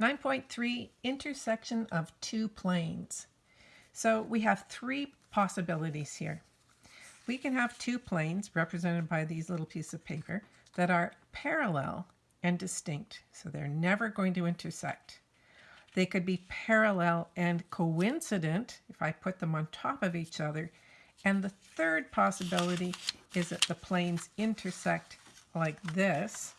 9.3 intersection of two planes. So we have three possibilities here. We can have two planes represented by these little pieces of paper that are parallel and distinct. So they're never going to intersect. They could be parallel and coincident if I put them on top of each other. And the third possibility is that the planes intersect like this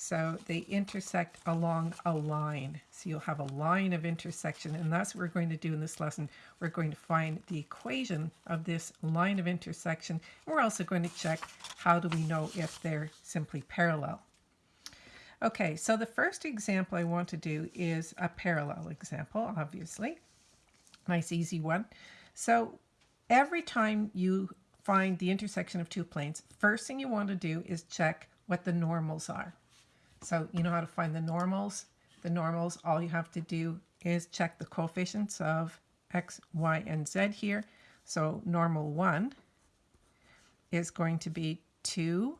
so they intersect along a line. So you'll have a line of intersection, and that's what we're going to do in this lesson. We're going to find the equation of this line of intersection. We're also going to check how do we know if they're simply parallel. Okay, so the first example I want to do is a parallel example, obviously. Nice easy one. So every time you find the intersection of two planes, first thing you want to do is check what the normals are. So you know how to find the normals. The normals, all you have to do is check the coefficients of x, y, and z here. So normal 1 is going to be 2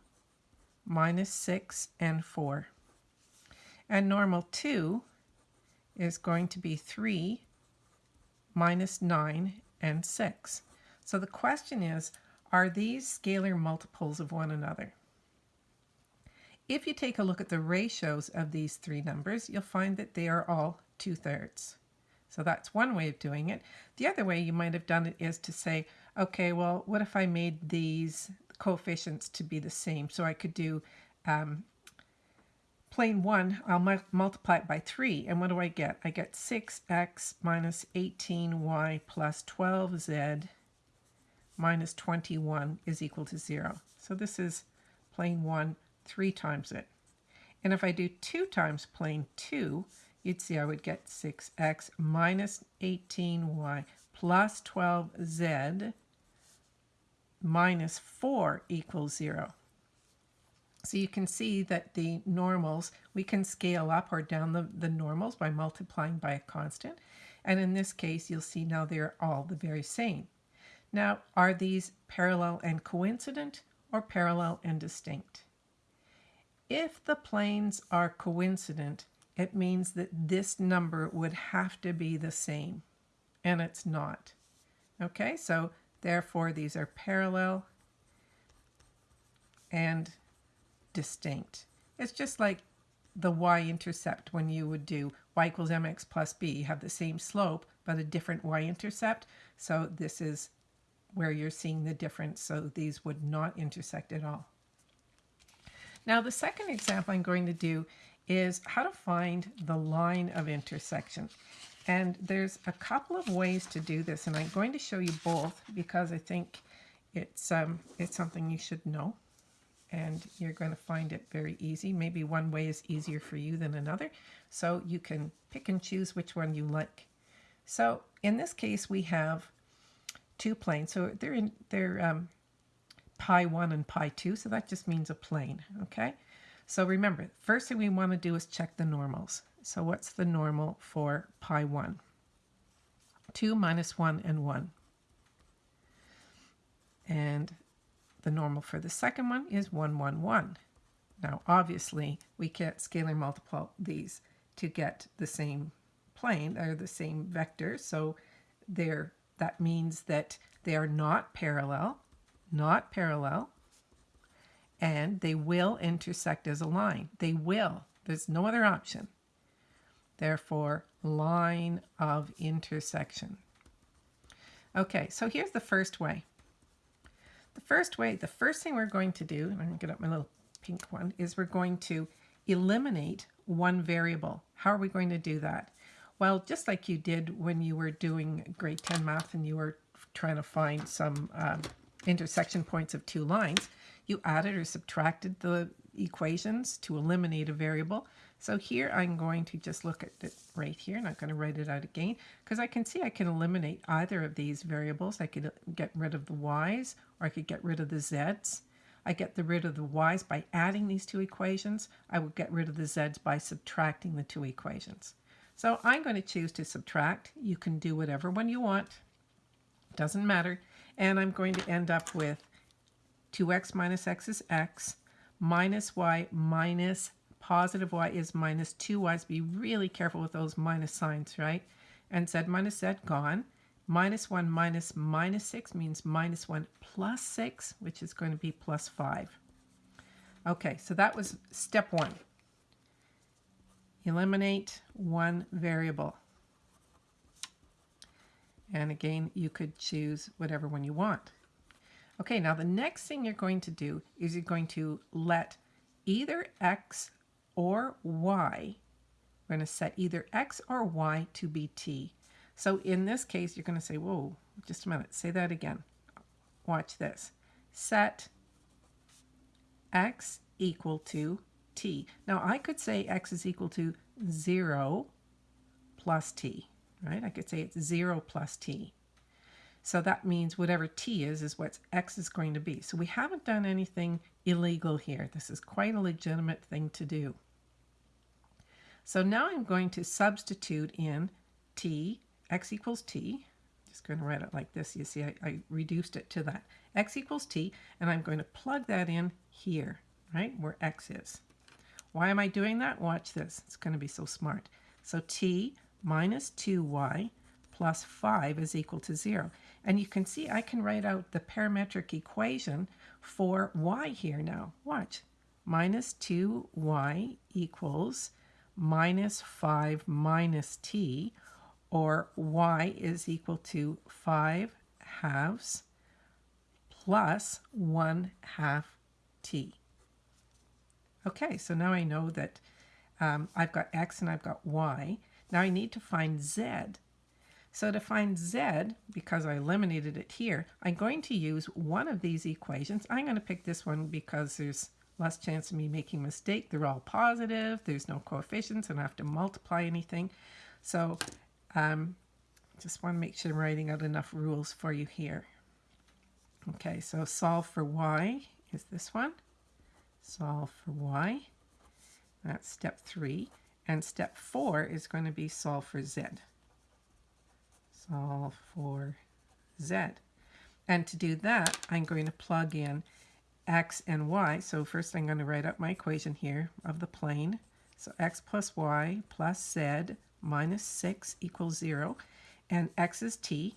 minus 6 and 4. And normal 2 is going to be 3 minus 9 and 6. So the question is, are these scalar multiples of one another? If you take a look at the ratios of these three numbers, you'll find that they are all two-thirds. So that's one way of doing it. The other way you might have done it is to say, okay, well, what if I made these coefficients to be the same? So I could do um, plane 1, I'll mu multiply it by 3, and what do I get? I get 6x minus 18y plus 12z minus 21 is equal to 0. So this is plane 1 three times it. And if I do 2 times plane 2, you'd see I would get 6x minus 18y plus 12z minus 4 equals 0. So you can see that the normals, we can scale up or down the, the normals by multiplying by a constant. And in this case, you'll see now they're all the very same. Now, are these parallel and coincident or parallel and distinct? If the planes are coincident, it means that this number would have to be the same, and it's not. Okay, so therefore these are parallel and distinct. It's just like the y-intercept when you would do y equals mx plus b. You have the same slope, but a different y-intercept. So this is where you're seeing the difference. So these would not intersect at all. Now the second example I'm going to do is how to find the line of intersection. And there's a couple of ways to do this, and I'm going to show you both because I think it's, um, it's something you should know. And you're going to find it very easy. Maybe one way is easier for you than another. So you can pick and choose which one you like. So in this case, we have two planes. So they're in, they're um, pi 1 and pi 2, so that just means a plane, okay? So remember, first thing we want to do is check the normals. So what's the normal for pi 1? 2 minus 1 and 1. And the normal for the second one is 1, 1, 1. Now, obviously, we can't scalar multiply these to get the same plane, or the same vector, so they're, that means that they are not parallel not parallel, and they will intersect as a line. They will. There's no other option. Therefore, line of intersection. Okay, so here's the first way. The first way, the first thing we're going to do, I'm going to get up my little pink one, is we're going to eliminate one variable. How are we going to do that? Well, just like you did when you were doing grade 10 math and you were trying to find some um, intersection points of two lines, you added or subtracted the equations to eliminate a variable. So here I'm going to just look at it right here, not going to write it out again, because I can see I can eliminate either of these variables. I could uh, get rid of the y's, or I could get rid of the z's. I get the rid of the y's by adding these two equations. I would get rid of the z's by subtracting the two equations. So I'm going to choose to subtract. You can do whatever one you want. Doesn't matter. And I'm going to end up with 2x minus x is x minus y minus positive y is minus 2y. So be really careful with those minus signs, right? And z minus z gone. Minus 1 minus minus 6 means minus 1 plus 6, which is going to be plus 5. Okay, so that was step one. Eliminate one variable. And again, you could choose whatever one you want. Okay, now the next thing you're going to do is you're going to let either x or y, we're going to set either x or y to be t. So in this case, you're going to say, whoa, just a minute, say that again. Watch this. Set x equal to t. Now I could say x is equal to 0 plus t, right? I could say it's 0 plus t. So that means whatever t is, is what x is going to be. So we haven't done anything illegal here. This is quite a legitimate thing to do. So now I'm going to substitute in t, x equals t. Just going to write it like this. You see, I, I reduced it to that. x equals t, and I'm going to plug that in here, right, where x is. Why am I doing that? Watch this. It's going to be so smart. So t minus 2y plus 5 is equal to 0. And you can see I can write out the parametric equation for y here now. Watch. Minus 2y equals minus 5 minus t, or y is equal to 5 halves plus 1 half t. Okay, so now I know that um, I've got x and I've got y. Now I need to find z. So to find z, because I eliminated it here, I'm going to use one of these equations. I'm going to pick this one because there's less chance of me making a mistake. They're all positive. There's no coefficients. and I have to multiply anything. So um, just want to make sure I'm writing out enough rules for you here. Okay, so solve for y is this one solve for y. That's step three. And step four is going to be solve for z. Solve for z. And to do that, I'm going to plug in x and y. So first I'm going to write up my equation here of the plane. So x plus y plus z minus 6 equals 0. And x is t.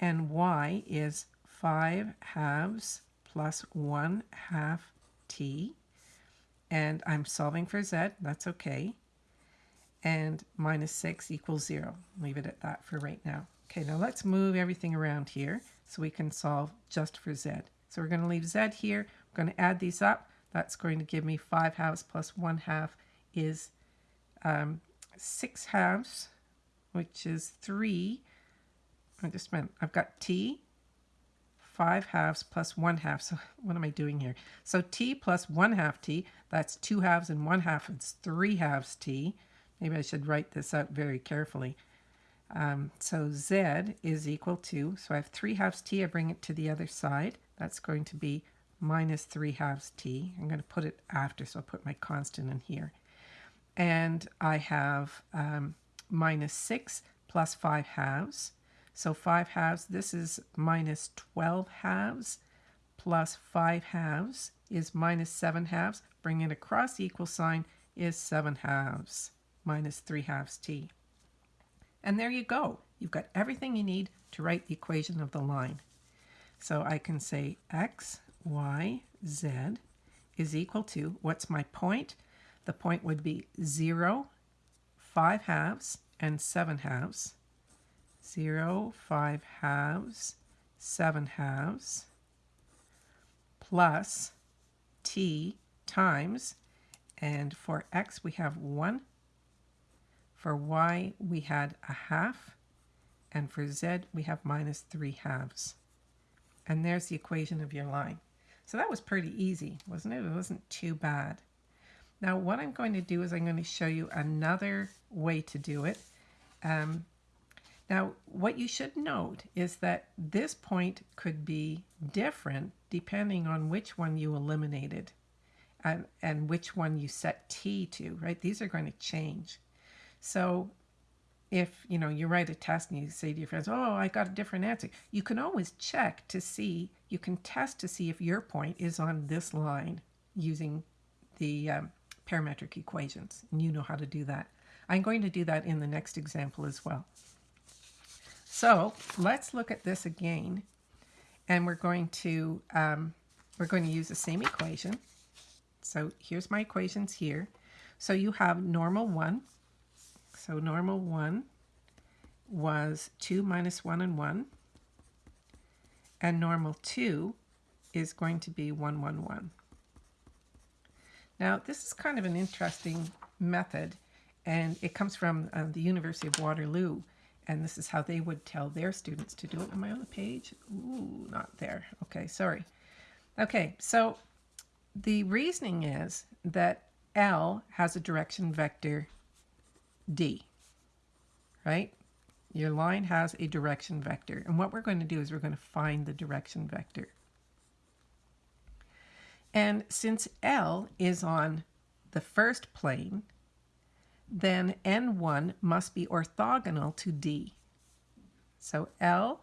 And y is 5 halves plus 1 half t, and I'm solving for z, that's okay. And minus 6 equals 0. Leave it at that for right now. Okay, now let's move everything around here so we can solve just for z. So we're going to leave z here. We're going to add these up. That's going to give me 5 halves plus 1 half is um, 6 halves, which is 3. I just meant I've got t 5 halves plus 1 half. So what am I doing here? So t plus 1 half t, that's 2 halves and 1 half. It's 3 halves t. Maybe I should write this out very carefully. Um, so z is equal to, so I have 3 halves t, I bring it to the other side. That's going to be minus 3 halves t. I'm going to put it after, so I'll put my constant in here. And I have um, minus 6 plus 5 halves. So 5 halves, this is minus 12 halves, plus 5 halves is minus 7 halves. Bring it across the equal sign is 7 halves, minus 3 halves t. And there you go. You've got everything you need to write the equation of the line. So I can say x, y, z is equal to, what's my point? The point would be 0, 5 halves, and 7 halves. 0, 5 halves, 7 halves, plus t times, and for x we have 1, for y we had a half, and for z we have minus 3 halves. And there's the equation of your line. So that was pretty easy, wasn't it? It wasn't too bad. Now what I'm going to do is I'm going to show you another way to do it. Um, now, what you should note is that this point could be different depending on which one you eliminated and, and which one you set t to, right? These are going to change. So if, you know, you write a test and you say to your friends, oh, I got a different answer, you can always check to see, you can test to see if your point is on this line using the um, parametric equations, and you know how to do that. I'm going to do that in the next example as well. So let's look at this again, and we're going to um, we're going to use the same equation. So here's my equations here. So you have normal 1. So normal 1 was 2 minus 1 and 1. And normal 2 is going to be 1, 1, 1. Now, this is kind of an interesting method, and it comes from uh, the University of Waterloo, and this is how they would tell their students to do it. Am I on the page? Ooh, not there. Okay, sorry. Okay, so the reasoning is that L has a direction vector D, right? Your line has a direction vector. And what we're going to do is we're going to find the direction vector. And since L is on the first plane, then N1 must be orthogonal to D. So L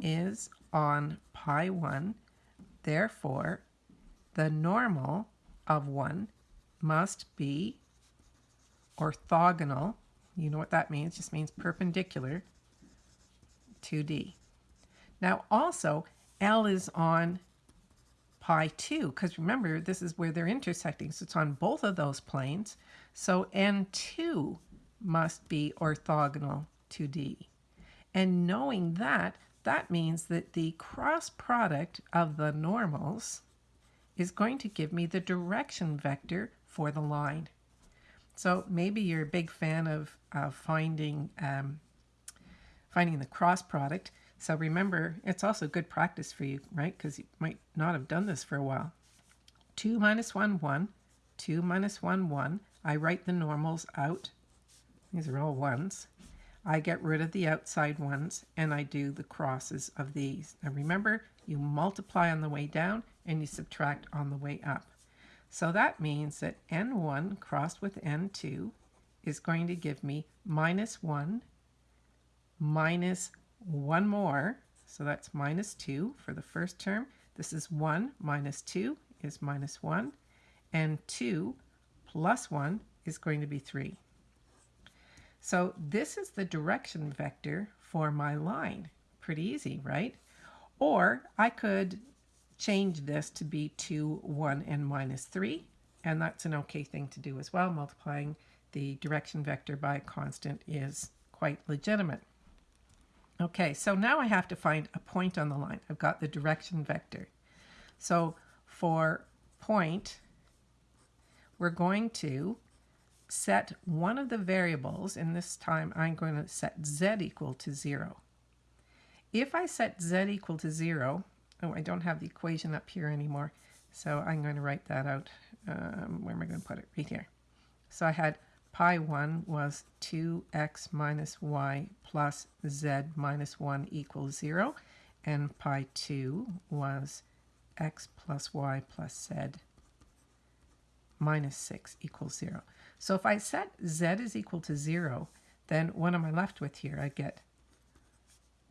is on pi 1, therefore the normal of 1 must be orthogonal. You know what that means? Just means perpendicular to D. Now also, L is on pi 2, because remember, this is where they're intersecting, so it's on both of those planes. So N2 must be orthogonal to D. And knowing that, that means that the cross product of the normals is going to give me the direction vector for the line. So maybe you're a big fan of, finding, um, finding the cross product. So remember, it's also good practice for you, right? Because you might not have done this for a while. 2 minus 1, 1. 2 minus 1, 1. I write the normals out. These are all ones. I get rid of the outside ones and I do the crosses of these. Now remember, you multiply on the way down and you subtract on the way up. So that means that n1 crossed with n2 is going to give me minus 1 minus 1 more. So that's minus 2 for the first term. This is 1 minus 2 is minus 1. And 2 plus 1 is going to be 3. So this is the direction vector for my line. Pretty easy, right? Or I could change this to be 2, 1, and minus 3. And that's an okay thing to do as well. Multiplying the direction vector by a constant is quite legitimate. Okay, so now I have to find a point on the line. I've got the direction vector. So for point, we're going to set one of the variables, and this time I'm going to set z equal to 0. If I set z equal to 0, oh, I don't have the equation up here anymore, so I'm going to write that out. Um, where am I going to put it? Right here. So I had pi 1 was 2x minus y plus z minus 1 equals 0, and pi 2 was x plus y plus z minus 6 equals 0. So if I set z is equal to 0, then what am I left with here? I get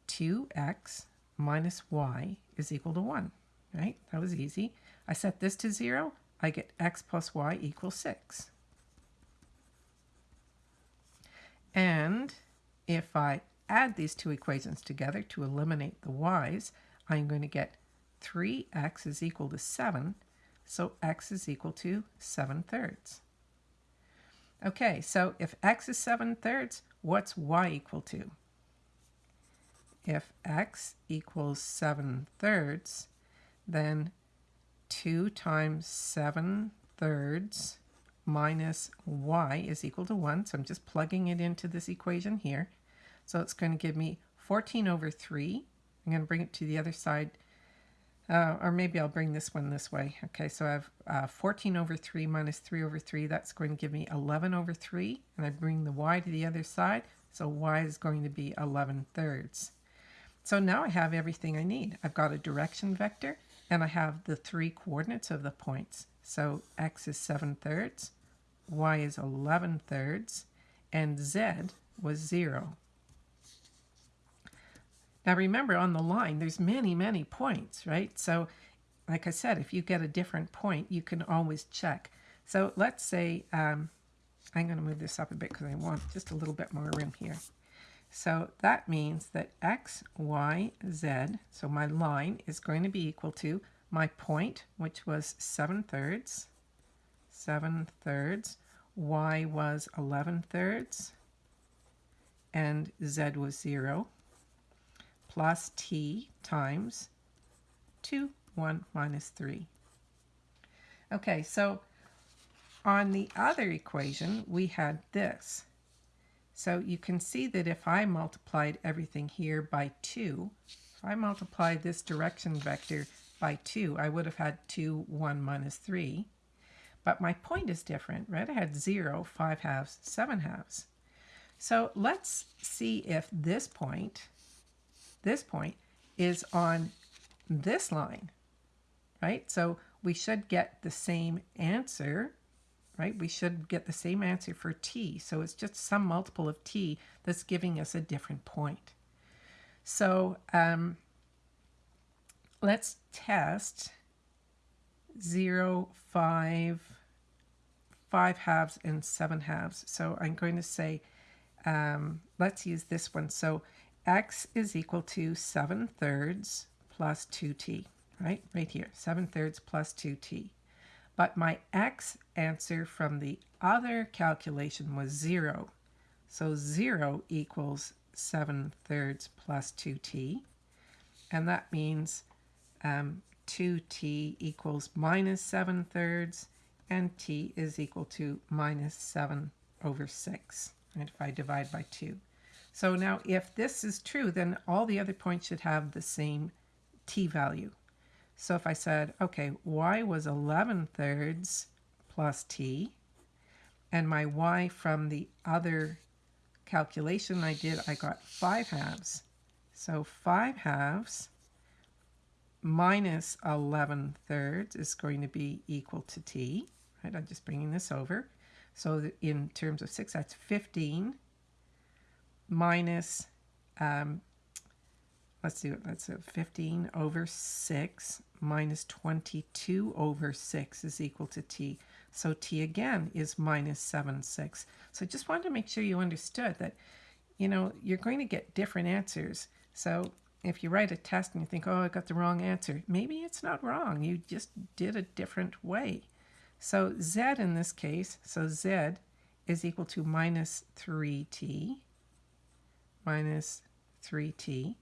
2x minus y is equal to 1, right? That was easy. I set this to 0, I get x plus y equals 6. And if I add these two equations together to eliminate the y's, I'm going to get 3x is equal to 7, so x is equal to 7 thirds. Okay, so if x is 7 thirds, what's y equal to? If x equals 7 thirds, then 2 times 7 thirds minus y is equal to 1. So I'm just plugging it into this equation here. So it's going to give me 14 over 3. I'm going to bring it to the other side uh, or maybe I'll bring this one this way. Okay, so I have uh, 14 over 3 minus 3 over 3. That's going to give me 11 over 3. And I bring the y to the other side. So y is going to be 11 thirds. So now I have everything I need. I've got a direction vector and I have the three coordinates of the points. So x is 7 thirds, y is 11 thirds, and z was 0. Now remember on the line, there's many, many points, right? So like I said, if you get a different point, you can always check. So let's say, um, I'm going to move this up a bit because I want just a little bit more room here. So that means that x, y, z, so my line is going to be equal to my point, which was 7 thirds, 7 thirds, y was 11 thirds, and z was 0, plus t times 2, 1 minus 3. Okay, so on the other equation, we had this. So you can see that if I multiplied everything here by 2, if I multiplied this direction vector by 2, I would have had 2, 1 minus 3. But my point is different, right? I had 0, 5 halves, 7 halves. So let's see if this point, this point, is on this line, right? So we should get the same answer right? We should get the same answer for t. So it's just some multiple of t that's giving us a different point. So um, let's test 0, 5, 5 halves, and 7 halves. So I'm going to say, um, let's use this one. So x is equal to 7 thirds plus 2t, right? Right here, 7 thirds plus 2t but my x answer from the other calculation was 0. So 0 equals 7 thirds plus 2t. And that means um, 2t equals minus 7 thirds, and t is equal to minus 7 over 6, right, if I divide by 2. So now if this is true, then all the other points should have the same t value. So if I said, okay, y was 11 thirds plus t, and my y from the other calculation I did, I got 5 halves. So 5 halves minus 11 thirds is going to be equal to t. Right, I'm just bringing this over. So in terms of 6, that's 15 minus um, let's do it. That's a 15 over 6 minus 22 over 6 is equal to t. So t again is minus 7 6. So I just wanted to make sure you understood that, you know, you're going to get different answers. So if you write a test and you think, oh, I got the wrong answer, maybe it's not wrong. You just did a different way. So z in this case, so z is equal to minus 3t minus 3t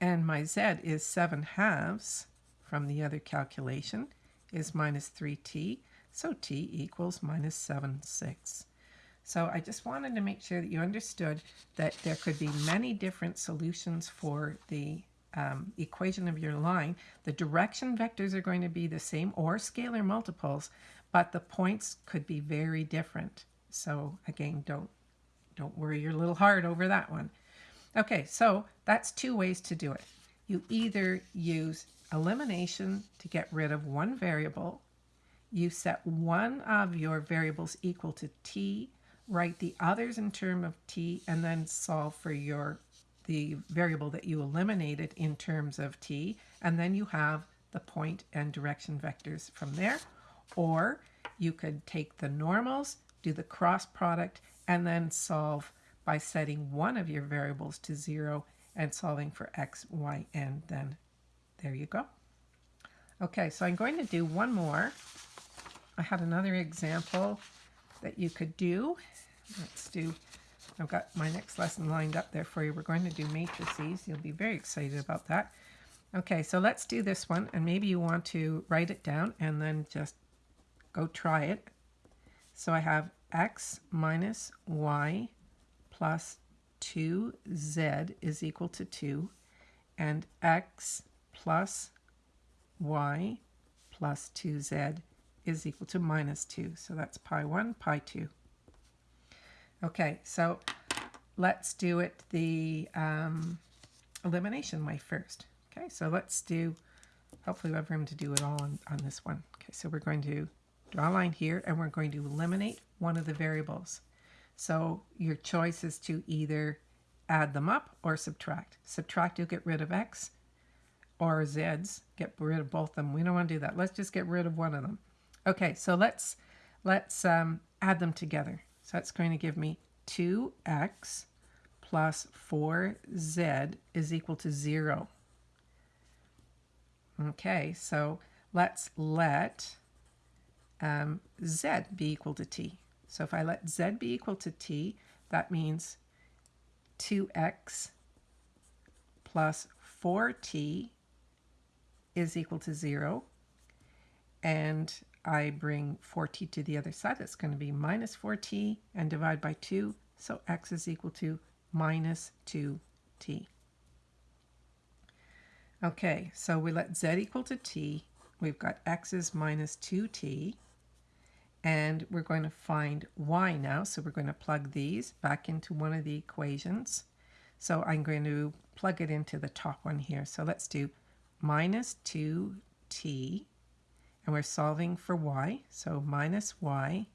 and my z is 7 halves from the other calculation is minus 3t, so t equals minus 7 sixths. So I just wanted to make sure that you understood that there could be many different solutions for the um, equation of your line. The direction vectors are going to be the same or scalar multiples, but the points could be very different. So again, don't, don't worry your little heart over that one. Okay, so that's two ways to do it. You either use elimination to get rid of one variable, you set one of your variables equal to t, write the others in term of t, and then solve for your the variable that you eliminated in terms of t, and then you have the point and direction vectors from there. Or you could take the normals, do the cross product, and then solve by setting one of your variables to zero and solving for x, y, and then there you go. Okay, so I'm going to do one more. I had another example that you could do. Let's do, I've got my next lesson lined up there for you. We're going to do matrices. You'll be very excited about that. Okay, so let's do this one, and maybe you want to write it down and then just go try it. So I have x minus y plus 2z is equal to 2, and x plus y plus 2z is equal to minus 2. So that's pi 1, pi 2. Okay, so let's do it the um, elimination way first. Okay, so let's do, hopefully we have room to do it all on, on this one. Okay, so we're going to draw a line here and we're going to eliminate one of the variables. So your choice is to either add them up or subtract. Subtract, you'll get rid of x, or z's, get rid of both of them. We don't want to do that. Let's just get rid of one of them. Okay, so let's let's um, add them together. So that's going to give me 2x plus 4z is equal to 0. Okay, so let's let um, z be equal to t. So if I let z be equal to t, that means 2x plus 4t is equal to 0. And I bring 4t to the other side. That's going to be minus 4t and divide by 2. So x is equal to minus 2t. Okay, so we let z equal to t. We've got x is minus 2t. And we're going to find y now. So we're going to plug these back into one of the equations. So I'm going to plug it into the top one here. So let's do minus 2t. And we're solving for y. So minus y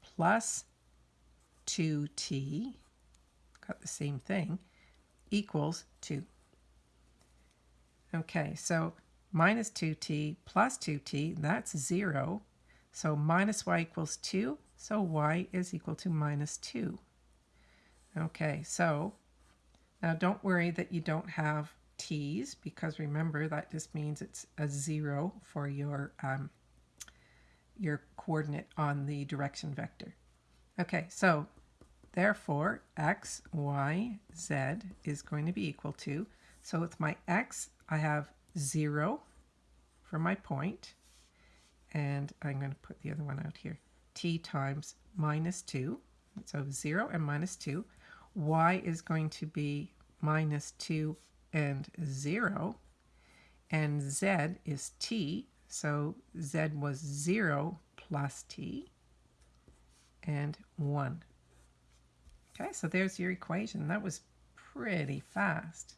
plus 2t, got the same thing, equals 2. Okay, so minus 2t plus 2t, that's 0. So minus y equals 2, so y is equal to minus 2. Okay, so now don't worry that you don't have t's, because remember that just means it's a 0 for your, um, your coordinate on the direction vector. Okay, so therefore x, y, z is going to be equal to, so with my x, I have 0 for my point, and I'm going to put the other one out here, t times minus 2, so 0 and minus 2. y is going to be minus 2 and 0, and z is t, so z was 0 plus t, and 1. Okay, so there's your equation. That was pretty fast.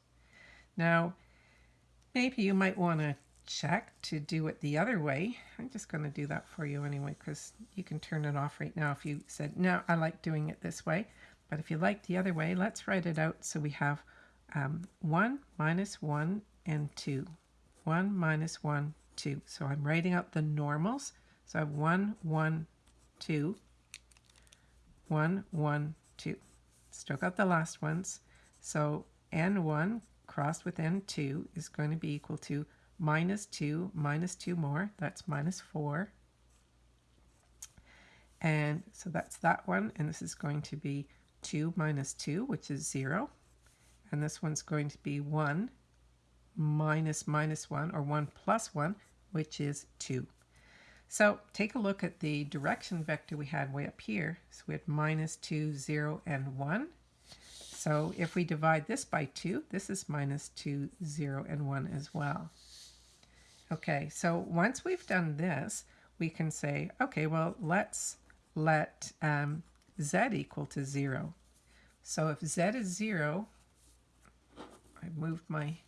Now, maybe you might want to check to do it the other way. I'm just going to do that for you anyway because you can turn it off right now if you said, no, I like doing it this way. But if you like the other way, let's write it out so we have um, 1 minus 1 and 2. 1 minus 1, 2. So I'm writing out the normals. So I have 1, 1, 2, 1, 1, 2. Still got the last ones. So n1 crossed with n2 is going to be equal to minus 2 minus 2 more. That's minus 4. And so that's that one. And this is going to be 2 minus 2, which is 0. And this one's going to be 1 minus minus 1, or 1 plus 1, which is 2. So take a look at the direction vector we had way up here. So we had minus 2, 0, and 1. So if we divide this by 2, this is minus 2, 0, and 1 as well. Okay, so once we've done this, we can say, okay, well, let's let um, z equal to 0. So if z is 0, I moved my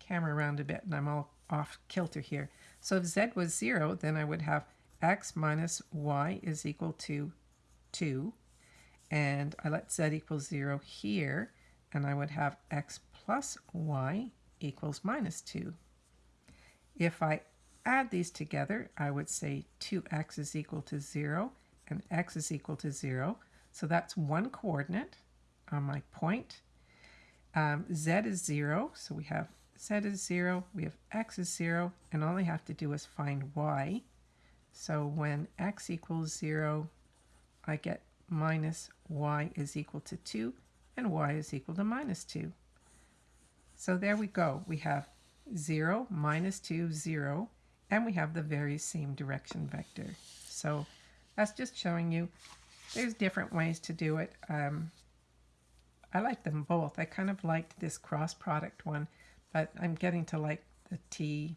camera around a bit and I'm all off kilter here. So if z was 0, then I would have x minus y is equal to 2. And I let z equal 0 here, and I would have x plus y equals minus 2. If I add these together, I would say 2x is equal to 0 and x is equal to 0. So that's one coordinate on my point. Um, z is 0, so we have z is 0, we have x is 0, and all I have to do is find y. So when x equals 0, I get minus y is equal to 2, and y is equal to minus 2. So there we go. We have 0, minus 2, 0, and we have the very same direction vector. So that's just showing you there's different ways to do it. Um, I like them both. I kind of liked this cross product one but I'm getting to like the t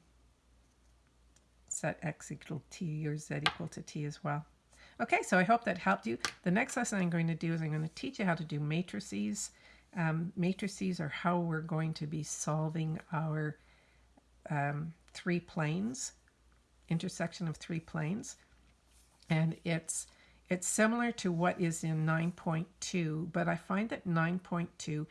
set x equal t or z equal to t as well. Okay, so I hope that helped you. The next lesson I'm going to do is I'm going to teach you how to do matrices. Um, matrices are how we're going to be solving our um, three planes, intersection of three planes. And it's it's similar to what is in 9.2, but I find that 9.2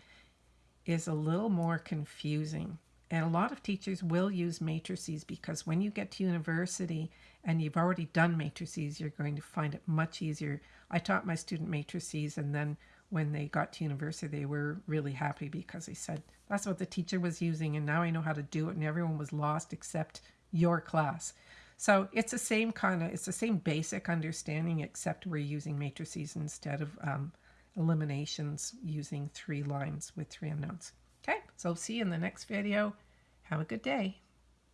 is a little more confusing. And a lot of teachers will use matrices because when you get to university and you've already done matrices, you're going to find it much easier. I taught my student matrices, and then when they got to university, they were really happy because they said, That's what the teacher was using, and now I know how to do it, and everyone was lost except your class. So it's the same kind of, it's the same basic understanding, except we're using matrices instead of um, eliminations using three lines with three unknowns. Okay, so see you in the next video. Have a good day.